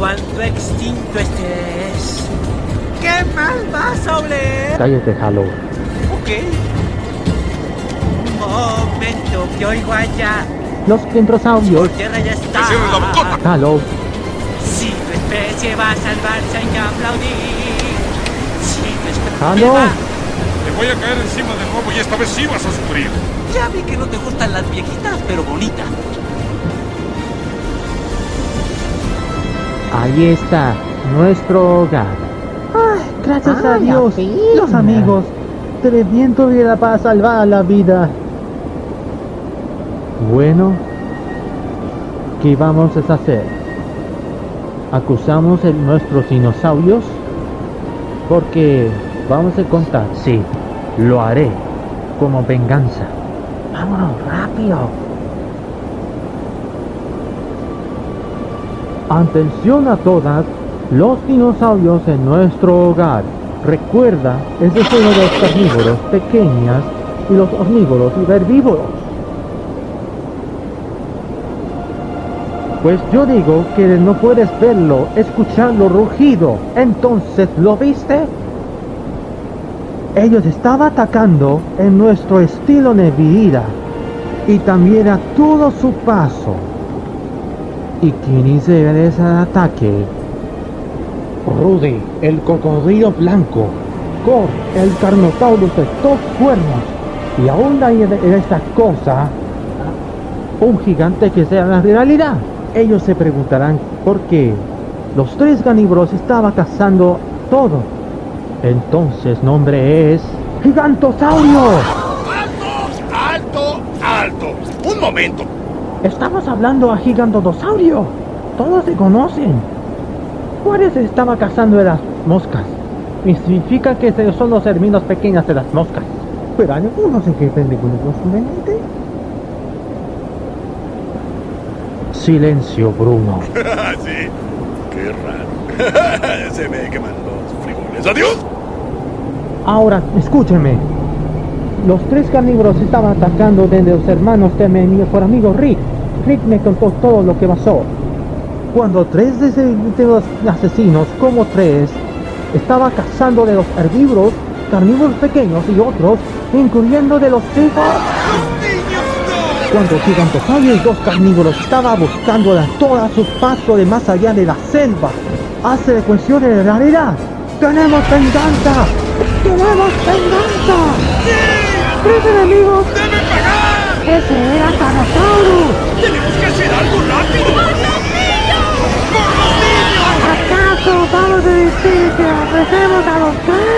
cuánto extinto estés. ¿Qué mal vas a oler? Cállate, Halo. Ok. Un momento, que oigo allá. Los dendrosaurios. Su tierra ya está. ¡Que la bocota! Halo. Si tu especie va a salvarse hay que aplaudir. Si tu especie Halo. Te voy a caer encima de nuevo y esta vez sí vas a sufrir. Ya vi que no te gustan las viejitas, pero bonitas. Ahí está, nuestro hogar. Ay, gracias a Dios. Los amigos, tu vida para salvar la vida. Bueno, ¿qué vamos a hacer? ¿Acusamos a nuestros dinosaurios? Porque vamos a contar, sí, lo haré como venganza. Vámonos, rápido. Atención a todas, los dinosaurios en nuestro hogar. Recuerda, es de los carnívoros pequeñas y los omnívoros y herbívoros. Pues yo digo que no puedes verlo, escucharlo rugido. Entonces, ¿lo viste? Ellos estaban atacando en nuestro estilo de vida y también a todo su paso. ¿Y quién hizo ese ataque? Rudy, el cocodrilo blanco. Cor, el carnotaurus de dos cuernos. Y aún hay en en esta cosa un gigante que sea la realidad. Ellos se preguntarán por qué los tres carnívoros estaban cazando todo. Entonces nombre es Gigantosaurio. ¡Alto! ¡Alto! ¡Alto! ¡Un momento! Estamos hablando a Gigantosaurio. Todos se conocen. ¿Cuáles estaba cazando de las moscas? Y significa que son los hermanos pequeños de las moscas. Pero hay algunos en que películas su mente. Silencio, Bruno. sí. Qué raro. Se me queman los frijoles. ¡Adiós! Ahora, escúcheme. Los tres carnívoros estaban atacando desde los hermanos de mi mejor amigo Rick. Rick me contó todo lo que pasó. Cuando tres de, los asesinos, como tres, estaban cazando de los herbívoros, carnívoros pequeños y otros, incluyendo de los hijos. Cuando Gigantosaurio y dos carnívoros estaban buscando a toda su paso de más allá de la selva, hace de cuestión de realidad. ¡Tenemos venganza! ¡Tenemos venganza! ¡Tres enemigos! ¡Deben pagar! ¡Ese era Carnosaurus! ¡Tenemos que hacer algo rápido! ¿Acaso vamos a decir que ofrecemos a los tres?